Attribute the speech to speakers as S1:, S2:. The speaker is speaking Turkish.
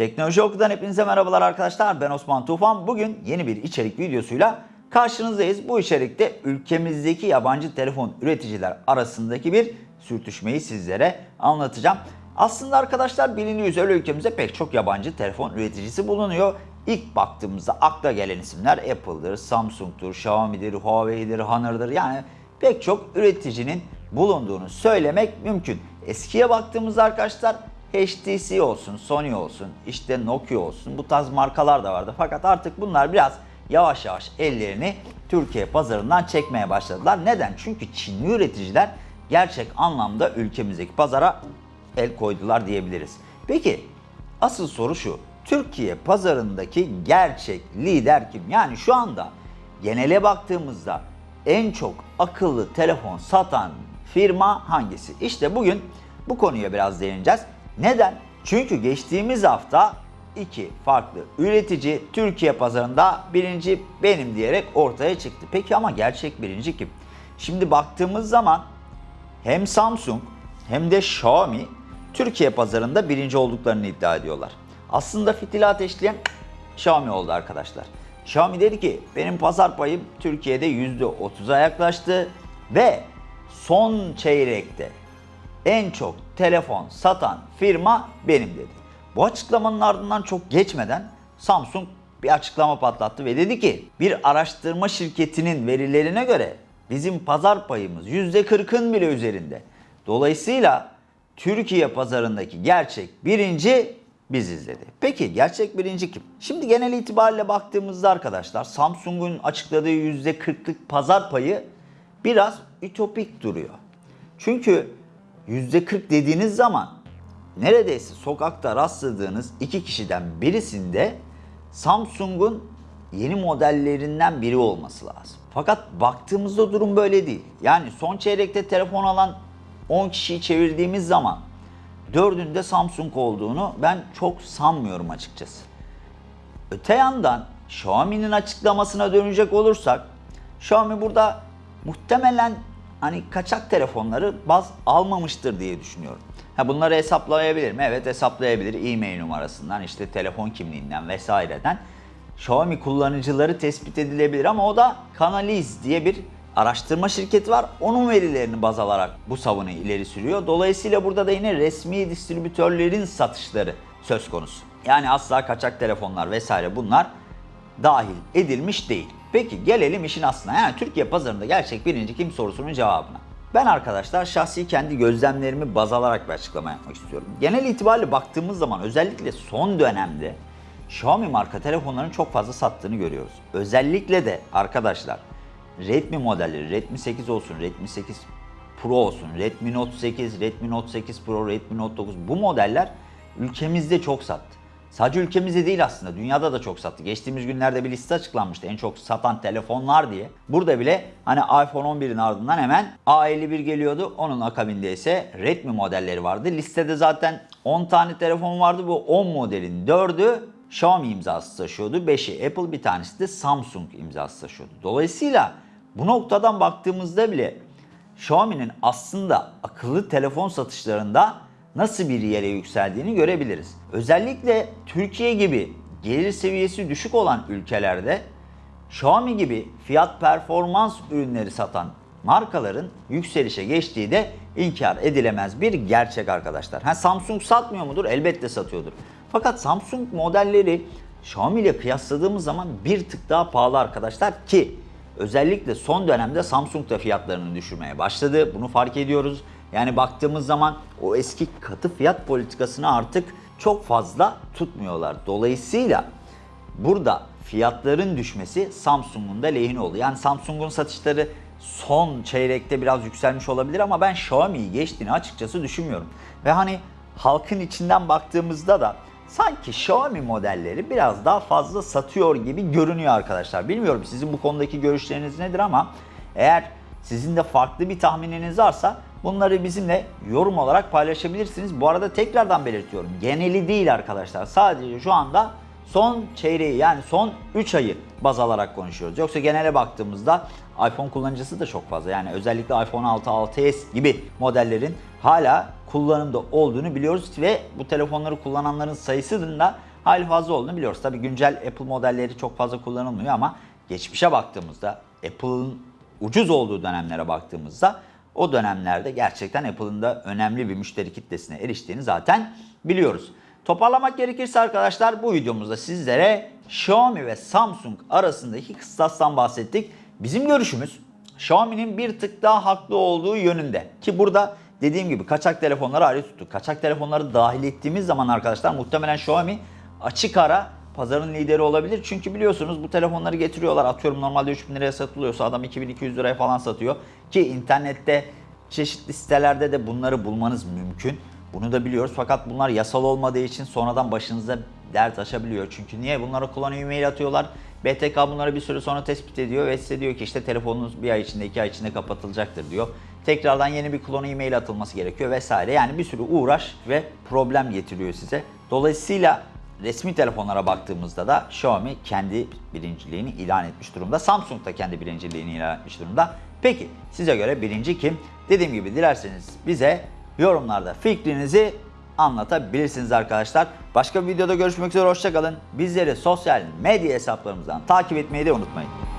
S1: Teknoloji Oku'dan hepinize merhabalar arkadaşlar. Ben Osman Tufan. Bugün yeni bir içerik videosuyla karşınızdayız. Bu içerikte ülkemizdeki yabancı telefon üreticiler arasındaki bir sürtüşmeyi sizlere anlatacağım. Aslında arkadaşlar biliniyor üzere ülkemizde pek çok yabancı telefon üreticisi bulunuyor. İlk baktığımızda akla gelen isimler Apple'dır, Samsung'dur, Xiaomi'dir, Huawei'dir, Honor'dır. Yani pek çok üreticinin bulunduğunu söylemek mümkün. Eskiye baktığımızda arkadaşlar HTC olsun, Sony olsun, işte Nokia olsun bu tarz markalar da vardı. Fakat artık bunlar biraz yavaş yavaş ellerini Türkiye pazarından çekmeye başladılar. Neden? Çünkü Çinli üreticiler gerçek anlamda ülkemizdeki pazara el koydular diyebiliriz. Peki asıl soru şu. Türkiye pazarındaki gerçek lider kim? Yani şu anda genele baktığımızda en çok akıllı telefon satan firma hangisi? İşte bugün bu konuya biraz değineceğiz. Neden? Çünkü geçtiğimiz hafta iki farklı üretici Türkiye pazarında birinci benim diyerek ortaya çıktı. Peki ama gerçek birinci kim? Şimdi baktığımız zaman hem Samsung hem de Xiaomi Türkiye pazarında birinci olduklarını iddia ediyorlar. Aslında fitili ateşleyen Xiaomi oldu arkadaşlar. Xiaomi dedi ki benim pazar payım Türkiye'de %30'a yaklaştı ve son çeyrekte en çok telefon satan firma benim dedi. Bu açıklamanın ardından çok geçmeden Samsung bir açıklama patlattı ve dedi ki bir araştırma şirketinin verilerine göre bizim pazar payımız %40'ın bile üzerinde. Dolayısıyla Türkiye pazarındaki gerçek birinci biziz dedi. Peki gerçek birinci kim? Şimdi genel itibariyle baktığımızda arkadaşlar Samsung'un açıkladığı %40'lık pazar payı biraz ütopik duruyor. Çünkü %40 dediğiniz zaman neredeyse sokakta rastladığınız iki kişiden birisinde Samsung'un yeni modellerinden biri olması lazım. Fakat baktığımızda durum böyle değil. Yani son çeyrekte telefon alan 10 kişiyi çevirdiğimiz zaman dördünde Samsung olduğunu ben çok sanmıyorum açıkçası. Öte yandan Xiaomi'nin açıklamasına dönecek olursak Xiaomi burada muhtemelen hani kaçak telefonları baz almamıştır diye düşünüyorum. Ha bunları hesaplayabilir mi? Evet hesaplayabilir. E-mail numarasından işte telefon kimliğinden vesaireden. Xiaomi kullanıcıları tespit edilebilir ama o da Canaliz diye bir araştırma şirketi var. Onun verilerini baz alarak bu savunuyu ileri sürüyor. Dolayısıyla burada da yine resmi distribütörlerin satışları söz konusu. Yani asla kaçak telefonlar vesaire bunlar dahil edilmiş değil. Peki gelelim işin aslına. Yani Türkiye pazarında gerçek birinci kim sorusunun cevabına. Ben arkadaşlar şahsi kendi gözlemlerimi baz alarak bir açıklama yapmak istiyorum. Genel itibariyle baktığımız zaman özellikle son dönemde Xiaomi marka telefonların çok fazla sattığını görüyoruz. Özellikle de arkadaşlar Redmi modelleri, Redmi 8 olsun, Redmi 8 Pro olsun, Redmi Note 8, Redmi Note 8 Pro, Redmi Note 9 bu modeller ülkemizde çok sattı. Sadece ülkemizde değil aslında dünyada da çok sattı. Geçtiğimiz günlerde bir liste açıklanmıştı en çok satan telefonlar diye. Burada bile hani iPhone 11'in ardından hemen A51 geliyordu. Onun akabinde ise Redmi modelleri vardı. Listede zaten 10 tane telefon vardı. Bu 10 modelin 4'ü Xiaomi imzası taşıyordu. 5'i Apple bir tanesi de Samsung imzası taşıyordu. Dolayısıyla bu noktadan baktığımızda bile Xiaomi'nin aslında akıllı telefon satışlarında nasıl bir yere yükseldiğini görebiliriz. Özellikle Türkiye gibi gelir seviyesi düşük olan ülkelerde Xiaomi gibi fiyat performans ürünleri satan markaların yükselişe geçtiği de inkar edilemez bir gerçek arkadaşlar. Ha Samsung satmıyor mudur? Elbette satıyordur. Fakat Samsung modelleri Xiaomi ile kıyasladığımız zaman bir tık daha pahalı arkadaşlar ki özellikle son dönemde Samsung da fiyatlarını düşürmeye başladı. Bunu fark ediyoruz. Yani baktığımız zaman o eski katı fiyat politikasını artık çok fazla tutmuyorlar. Dolayısıyla burada fiyatların düşmesi Samsung'un da lehine oldu. Yani Samsung'un satışları son çeyrekte biraz yükselmiş olabilir ama ben Xiaomi'yi geçtiğini açıkçası düşünmüyorum. Ve hani halkın içinden baktığımızda da sanki Xiaomi modelleri biraz daha fazla satıyor gibi görünüyor arkadaşlar. Bilmiyorum sizin bu konudaki görüşleriniz nedir ama eğer sizin de farklı bir tahmininiz varsa bunları bizimle yorum olarak paylaşabilirsiniz. Bu arada tekrardan belirtiyorum. Geneli değil arkadaşlar. Sadece şu anda son çeyreği yani son 3 ayı baz alarak konuşuyoruz. Yoksa genele baktığımızda iPhone kullanıcısı da çok fazla. Yani özellikle iPhone 6, 6s gibi modellerin hala kullanımda olduğunu biliyoruz ve bu telefonları kullananların sayısının da hali fazla olduğunu biliyoruz. Tabi güncel Apple modelleri çok fazla kullanılmıyor ama geçmişe baktığımızda Apple'ın ucuz olduğu dönemlere baktığımızda o dönemlerde gerçekten Apple'ın da önemli bir müşteri kitlesine eriştiğini zaten biliyoruz. Toparlamak gerekirse arkadaşlar bu videomuzda sizlere Xiaomi ve Samsung arasındaki kıstastan bahsettik. Bizim görüşümüz Xiaomi'nin bir tık daha haklı olduğu yönünde. Ki burada dediğim gibi kaçak telefonları ayrı tuttuk. Kaçak telefonları dahil ettiğimiz zaman arkadaşlar muhtemelen Xiaomi açık ara pazarın lideri olabilir. Çünkü biliyorsunuz bu telefonları getiriyorlar. Atıyorum normalde 3000 liraya satılıyorsa adam 2200 liraya falan satıyor. Ki internette çeşitli sitelerde de bunları bulmanız mümkün. Bunu da biliyoruz fakat bunlar yasal olmadığı için sonradan başınıza dert açabiliyor. Çünkü niye? Bunlara kullanıcı e-mail atıyorlar. BTK bunları bir süre sonra tespit ediyor ve size diyor ki işte telefonunuz bir ay içinde iki ay içinde kapatılacaktır diyor. Tekrardan yeni bir klonu e-mail atılması gerekiyor vesaire. Yani bir sürü uğraş ve problem getiriyor size. Dolayısıyla resmi telefonlara baktığımızda da Xiaomi kendi birinciliğini ilan etmiş durumda. Samsung da kendi birinciliğini ilan etmiş durumda. Peki size göre birinci kim? Dediğim gibi dilerseniz bize yorumlarda fikrinizi anlatabilirsiniz arkadaşlar. Başka bir videoda görüşmek üzere hoşçakalın. Bizleri sosyal medya hesaplarımızdan takip etmeyi de unutmayın.